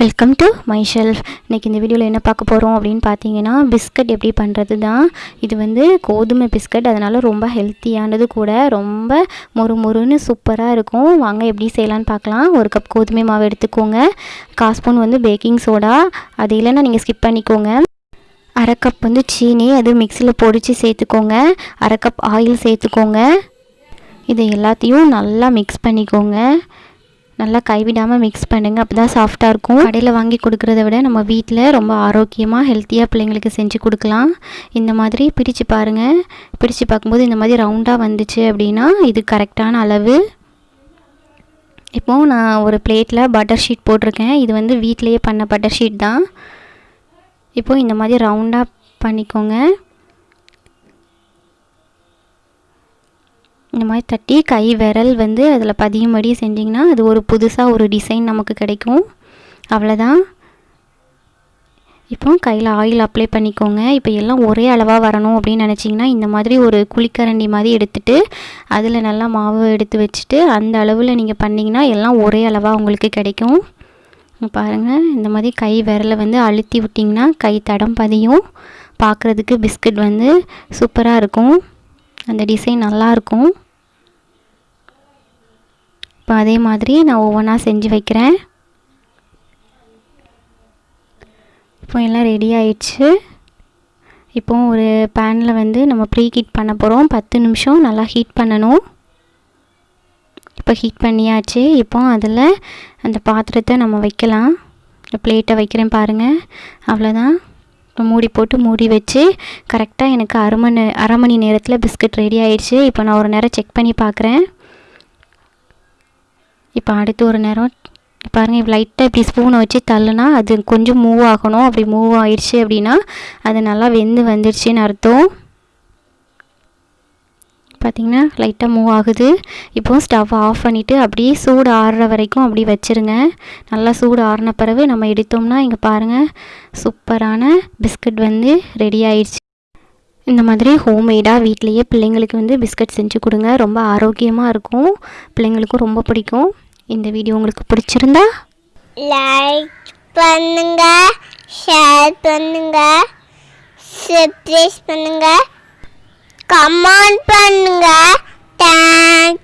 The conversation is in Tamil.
வெல்கம் டு மை ஷெல்ஃப் இன்றைக்கி இந்த வீடியோவில் என்ன பார்க்க போகிறோம் அப்படின்னு பார்த்தீங்கன்னா பிஸ்கட் எப்படி பண்ணுறது தான் இது வந்து கோதுமை பிஸ்கட். அதனால் ரொம்ப ஹெல்த்தியானது கூட ரொம்ப மொறு மொறுன்னு சூப்பராக இருக்கும். வாங்க எப்படி செய்யலான்னு பார்க்கலாம். ஒரு கப் கோதுமை மாவு எடுத்துக்கோங்க. காஸ்பூன் வந்து பேக்கிங் சோடா அது இல்லைன்னா நீங்கள் ஸ்கிப் பண்ணிக்கோங்க. அரை கப் வந்து சீனி. அது மிக்சியில் பொடிச்சு சேர்த்துக்கோங்க. அரை கப் ஆயில் சேர்த்துக்கோங்க. இது எல்லாத்தையும் நல்லா மிக்ஸ் பண்ணிக்கோங்க. நல்லா கைவிடாமல் மிக்ஸ் பண்ணுங்கள் அப்போ தான் சாஃப்டாக இருக்கும். கடையில் வாங்கி கொடுக்குறத விட நம்ம வீட்டில் ரொம்ப ஆரோக்கியமாக ஹெல்த்தியாக பிள்ளைங்களுக்கு செஞ்சு கொடுக்கலாம். இந்த மாதிரி பிரித்து பாருங்கள் பிரித்து பார்க்கும்போது இந்த மாதிரி ரவுண்டாக வந்துச்சு அப்படின்னா இது கரெக்டான அளவு. இப்போது நான் ஒரு பிளேட்டில் பட்டர் ஷீட் போட்டிருக்கேன். இது வந்து வீட்டிலையே பண்ண பட்டர் ஷீட் தான். இப்போது இந்த மாதிரி ரவுண்டாக பண்ணிக்கோங்க. இந்த மாதிரி தட்டி கை விரல் வந்து அதில் பதியும்படி செஞ்சிங்கன்னா அது ஒரு புதுசாக ஒரு டிசைன் நமக்கு கிடைக்கும். அவ்வளோதான் இப்போ கையில் ஆயில் அப்ளை பண்ணிக்கோங்க. இப்போ எல்லாம் ஒரே அளவாக வரணும் அப்படின்னு நினச்சிங்கன்னா இந்த மாதிரி ஒரு குழிக்கரண்டி மாதிரி எடுத்துகிட்டு அதில் நல்லா மாவு எடுத்து வச்சுட்டு அந்த அளவில் நீங்கள் பண்ணிங்கன்னா எல்லாம் ஒரே அளவாக உங்களுக்கு கிடைக்கும். பாருங்கள் இந்த மாதிரி கை விரலை வந்து அழுத்தி விட்டிங்கன்னா கை தடம் பதியும். பார்க்குறதுக்கு பிஸ்கட் வந்து சூப்பராக இருக்கும். அந்த டிசைன் நல்லாயிருக்கும் இப்போ அதே மாதிரி நான் ஒவ்வொன்றா செஞ்சு வைக்கிறேன். இப்போ எல்லாம் ரெடி ஆயிடுச்சு. இப்போ ஒரு பேனில் வந்து நம்ம ப்ரீ ஹீட் பண்ண போகிறோம் பத்து நிமிஷம் நல்லா ஹீட் பண்ணணும். இப்போ ஹீட் பண்ணியாச்சு. இப்போ அதில் அந்த பாத்திரத்தை நம்ம வைக்கலாம். பிளேட்டை வைக்கிறேன் பாருங்கள் அவ்வளோதான் இப்போ மூடி போட்டு மூடி வச்சு கரெக்டாக எனக்கு அரை மணி அரை மணி நேரத்தில் பிஸ்கட் ரெடி ஆயிடுச்சு. இப்போ நான் ஒரு நேரம் செக் பண்ணி பார்க்குறேன். இப்போ அடுத்து ஒரு நேரம் பாருங்கள் இப்போ லைட்டாக இப்படி ஸ்பூனை வச்சு தள்ளுனா அது கொஞ்சம் மூவ் ஆகணும். அப்படி மூவ் ஆயிடுச்சு அப்படின்னா அது நல்லா வெந்து வந்துடுச்சுன்னு அர்த்தம். பார்த்திங்கன்னா லைட்டாக மூவ் ஆகுது. இப்போது ஸ்டவ் ஆஃப் பண்ணிவிட்டு அப்படியே சூடு ஆறுற வரைக்கும் அப்படி வச்சுருங்க. நல்லா சூடு ஆறின பிறகு நம்ம எடுத்தோம்னா இங்கே பாருங்கள் சூப்பரான பிஸ்கட் வந்து ரெடி ஆயிடுச்சு இந்த மாதிரி ஹோம்மேடாக வீட்லேயே பிள்ளைங்களுக்கு வந்து பிஸ்கட் செஞ்சு கொடுங்க. ரொம்ப ஆரோக்கியமாக இருக்கும். பிள்ளைங்களுக்கும் ரொம்ப பிடிக்கும். இந்த வீடியோ உங்களுக்கு பிடிச்சிருந்தா லைக் பண்ணுங்க ஷேர் பண்ணுங்க சப்ஸ்கிரைப் பண்ணுங்க கமெண்ட் பண்ணுங்க. தேங்க்ஸ்